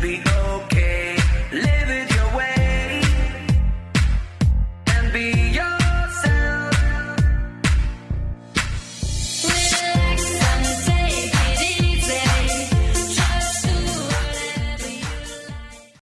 be.